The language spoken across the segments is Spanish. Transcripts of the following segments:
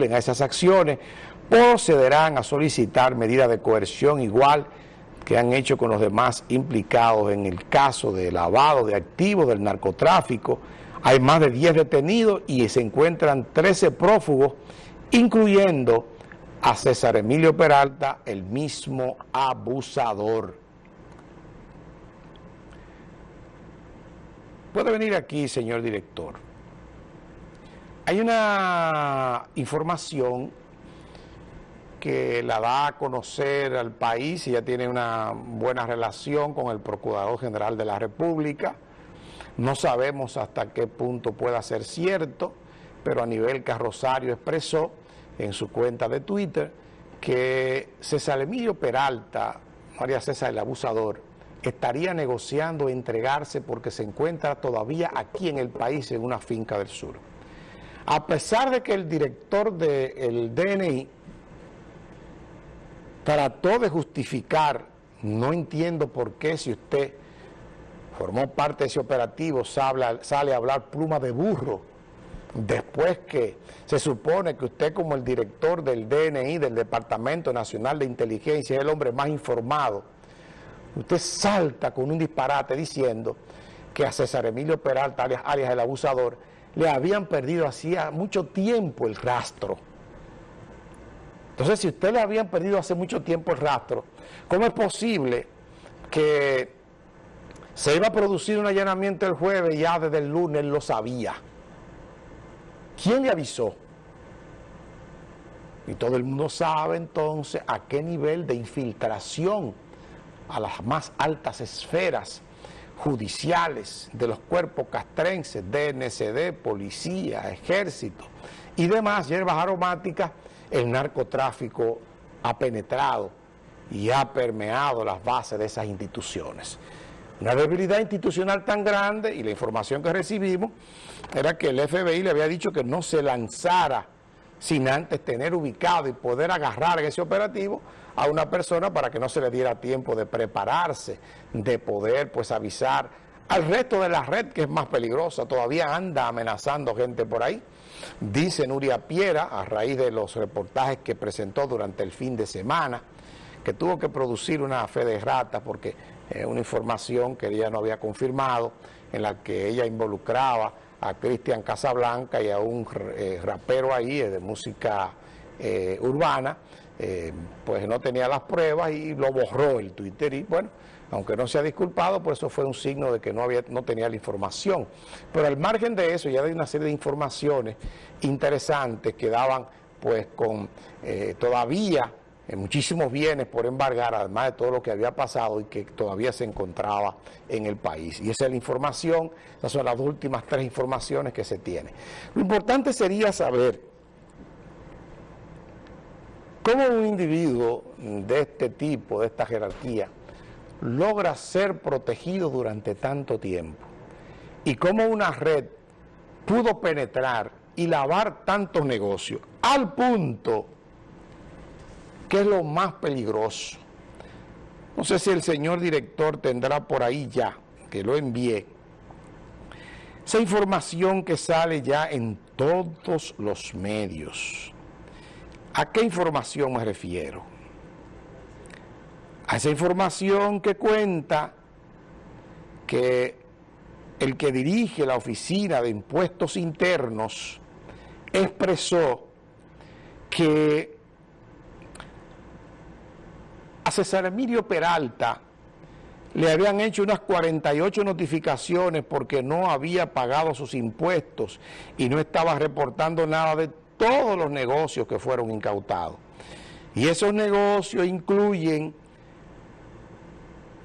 a esas acciones, procederán a solicitar medidas de coerción igual que han hecho con los demás implicados en el caso de lavado de activos del narcotráfico. Hay más de 10 detenidos y se encuentran 13 prófugos, incluyendo a César Emilio Peralta, el mismo abusador. Puede venir aquí, señor director. Hay una información que la da a conocer al país y ya tiene una buena relación con el Procurador General de la República. No sabemos hasta qué punto pueda ser cierto, pero a nivel Carrosario expresó en su cuenta de Twitter que César Emilio Peralta, María César el abusador, estaría negociando entregarse porque se encuentra todavía aquí en el país en una finca del sur. A pesar de que el director del DNI trató de justificar, no entiendo por qué si usted formó parte de ese operativo sale, sale a hablar pluma de burro, después que se supone que usted como el director del DNI, del Departamento Nacional de Inteligencia, es el hombre más informado, usted salta con un disparate diciendo que a César Emilio Peralta, alias el abusador, le habían perdido hacía mucho tiempo el rastro. Entonces, si usted le habían perdido hace mucho tiempo el rastro, ¿cómo es posible que se iba a producir un allanamiento el jueves y ya desde el lunes lo sabía? ¿Quién le avisó? Y todo el mundo sabe entonces a qué nivel de infiltración a las más altas esferas judiciales de los cuerpos castrenses, DNCD, policía, ejército y demás hierbas aromáticas el narcotráfico ha penetrado y ha permeado las bases de esas instituciones. Una debilidad institucional tan grande y la información que recibimos era que el FBI le había dicho que no se lanzara sin antes tener ubicado y poder agarrar en ese operativo a una persona para que no se le diera tiempo de prepararse, de poder pues avisar al resto de la red que es más peligrosa, todavía anda amenazando gente por ahí. Dice Nuria Piera, a raíz de los reportajes que presentó durante el fin de semana, que tuvo que producir una fe de rata porque es una información que ella no había confirmado, en la que ella involucraba a Cristian Casablanca y a un eh, rapero ahí eh, de música eh, urbana, pues no tenía las pruebas y lo borró el Twitter y bueno, aunque no se ha disculpado, pues eso fue un signo de que no, había, no tenía la información. Pero al margen de eso, ya hay una serie de informaciones interesantes que daban pues con todavía muchísimos bienes por embargar, además de todo lo que había pasado y que todavía se encontraba en el país. Y esa es la información, esas son las últimas tres informaciones que se tienen. Lo importante sería saber cómo un individuo de este tipo, de esta jerarquía, logra ser protegido durante tanto tiempo y cómo una red pudo penetrar y lavar tantos negocios al punto que es lo más peligroso. No sé si el señor director tendrá por ahí ya, que lo envié, esa información que sale ya en todos los medios. ¿A qué información me refiero? a esa información que cuenta que el que dirige la Oficina de Impuestos Internos expresó que a César Emilio Peralta le habían hecho unas 48 notificaciones porque no había pagado sus impuestos y no estaba reportando nada de todos los negocios que fueron incautados. Y esos negocios incluyen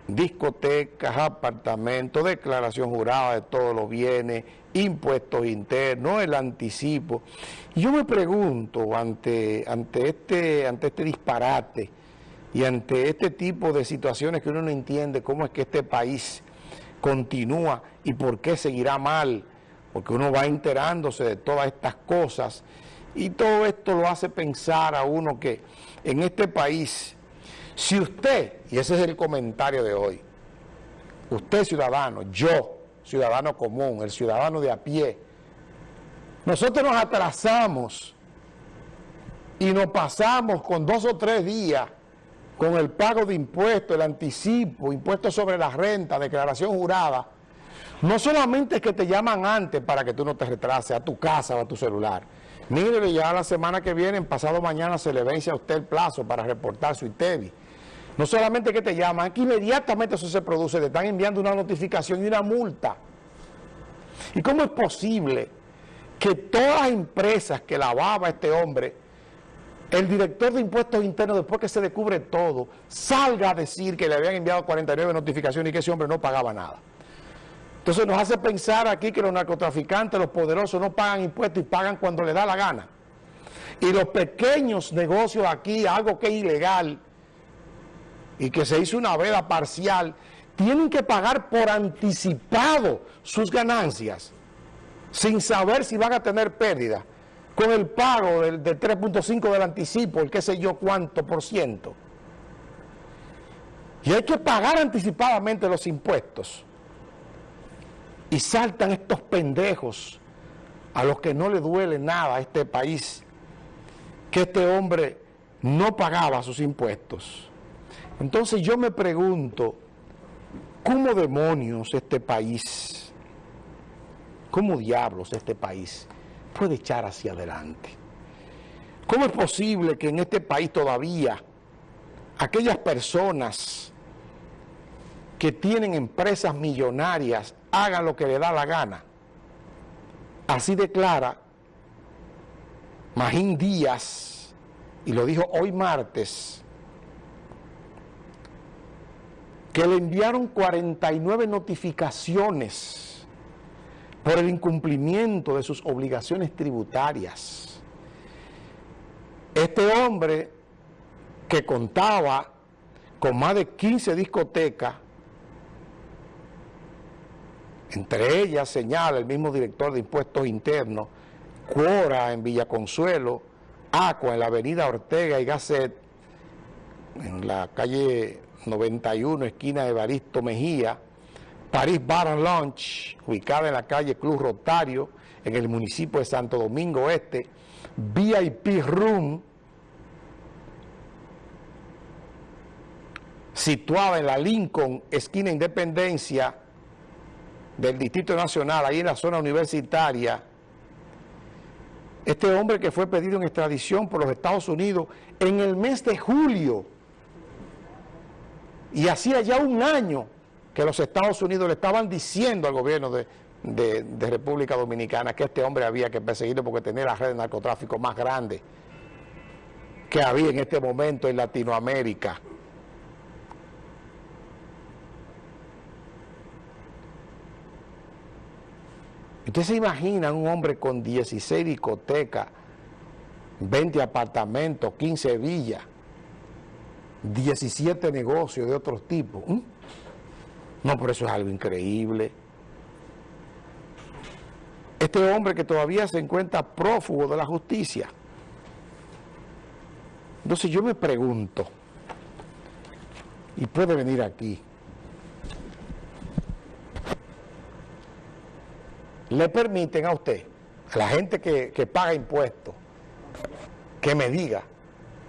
discotecas, apartamentos, declaración jurada de todos los bienes, impuestos internos, el anticipo. Yo me pregunto ante, ante, este, ante este disparate y ante este tipo de situaciones que uno no entiende cómo es que este país continúa y por qué seguirá mal, porque uno va enterándose de todas estas cosas y todo esto lo hace pensar a uno que en este país si usted, y ese es el comentario de hoy, usted ciudadano, yo, ciudadano común, el ciudadano de a pie, nosotros nos atrasamos y nos pasamos con dos o tres días con el pago de impuestos, el anticipo, impuestos sobre la renta, declaración jurada, no solamente es que te llaman antes para que tú no te retrases a tu casa o a tu celular. Mire, ya la semana que viene, pasado mañana, se le vence a usted el plazo para reportar su ITEVI. No solamente que te llaman, que inmediatamente eso se produce, te están enviando una notificación y una multa. ¿Y cómo es posible que todas las empresas que lavaba este hombre, el director de impuestos internos, después que se descubre todo, salga a decir que le habían enviado 49 notificaciones y que ese hombre no pagaba nada? Entonces nos hace pensar aquí que los narcotraficantes, los poderosos, no pagan impuestos y pagan cuando les da la gana. Y los pequeños negocios aquí, algo que es ilegal y que se hizo una veda parcial, tienen que pagar por anticipado sus ganancias, sin saber si van a tener pérdida, con el pago del, del 3.5 del anticipo, el qué sé yo cuánto por ciento. Y hay que pagar anticipadamente los impuestos. Y saltan estos pendejos a los que no le duele nada a este país, que este hombre no pagaba sus impuestos. Entonces yo me pregunto, ¿cómo demonios este país, cómo diablos este país puede echar hacia adelante? ¿Cómo es posible que en este país todavía aquellas personas que tienen empresas millonarias hagan lo que le da la gana. Así declara Magín Díaz, y lo dijo hoy martes, que le enviaron 49 notificaciones por el incumplimiento de sus obligaciones tributarias. Este hombre que contaba con más de 15 discotecas entre ellas señala el mismo director de impuestos internos, Cuora en Villaconsuelo, Aqua en la avenida Ortega y Gasset, en la calle 91, esquina de Baristo Mejía, París Bar and ubicada en la calle Club Rotario, en el municipio de Santo Domingo Este, VIP Room, situada en la Lincoln, esquina Independencia, del Distrito Nacional, ahí en la zona universitaria, este hombre que fue pedido en extradición por los Estados Unidos en el mes de julio, y hacía ya un año que los Estados Unidos le estaban diciendo al gobierno de, República Dominicana que este hombre había que perseguirlo porque tenía la red de narcotráfico más grande que había en este momento en Latinoamérica. ¿Usted se imagina un hombre con 16 discotecas, 20 apartamentos, 15 villas, 17 negocios de otros tipos? ¿Mm? No, por eso es algo increíble. Este hombre que todavía se encuentra prófugo de la justicia. Entonces yo me pregunto, y puede venir aquí, le permiten a usted, a la gente que, paga impuestos, que me diga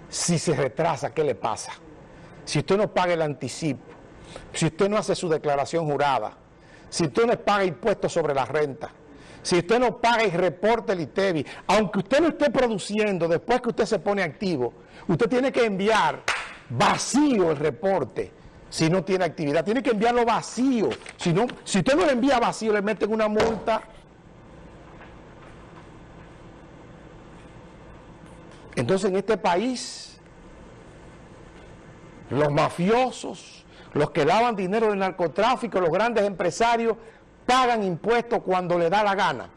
si se retrasa, ¿qué le pasa? Si usted no paga el anticipo, si usted no hace su declaración jurada, si usted no paga impuestos sobre la renta, si usted no paga y reporta el ITEVI, aunque usted no esté produciendo, después que usted se pone activo, usted tiene que enviar vacío el reporte si no tiene actividad. Tiene que enviarlo vacío. Si, no, si usted no lo envía vacío, le meten una multa. Entonces en este país, los mafiosos, los que daban dinero del narcotráfico, los grandes empresarios, pagan impuestos cuando le da la gana.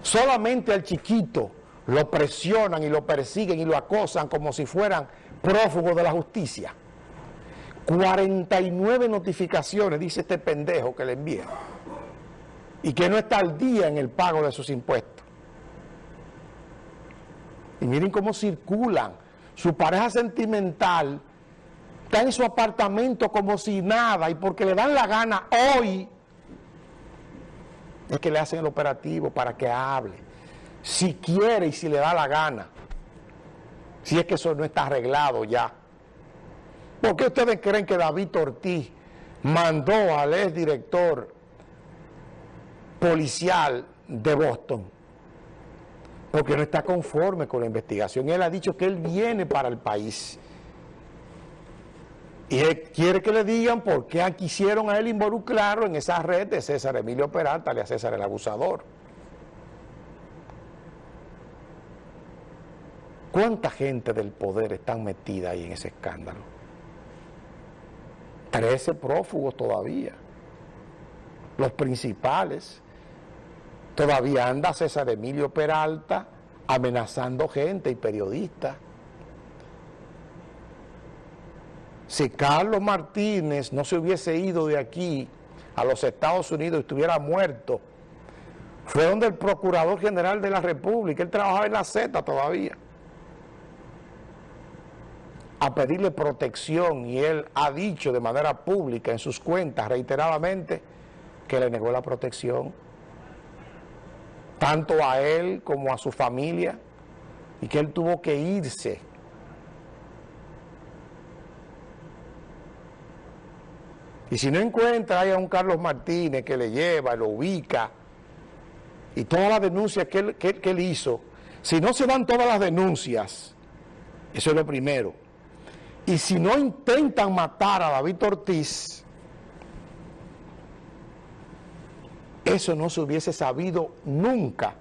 Solamente al chiquito lo presionan y lo persiguen y lo acosan como si fueran prófugos de la justicia. 49 notificaciones, dice este pendejo que le envía, y que no está al día en el pago de sus impuestos. Y miren cómo circulan. Su pareja sentimental está en su apartamento como si nada, y porque le dan la gana hoy, es que le hacen el operativo para que hable, si quiere y si le da la gana, si es que eso no está arreglado ya. ¿Por qué ustedes creen que David Ortiz mandó al ex director policial de Boston? Porque no está conforme con la investigación. Él ha dicho que él viene para el país. Y él quiere que le digan por qué quisieron a él involucrarlo en esa red de César Emilio Peralta, a César el abusador. ¿Cuánta gente del poder están metida ahí en ese escándalo? Trece prófugos todavía. Los principales. Todavía anda César Emilio Peralta amenazando gente y periodistas. Si Carlos Martínez no se hubiese ido de aquí a los Estados Unidos y estuviera muerto, fue donde el Procurador General de la República, él trabajaba en la Z todavía, a pedirle protección y él ha dicho de manera pública en sus cuentas reiteradamente que le negó la protección, tanto a él como a su familia, y que él tuvo que irse Y si no encuentra ahí a un Carlos Martínez que le lleva, lo ubica, y todas las denuncias que él, que, él hizo, si no se dan todas las denuncias, eso es lo primero. Y si no intentan matar a David Ortiz, eso no se hubiese sabido nunca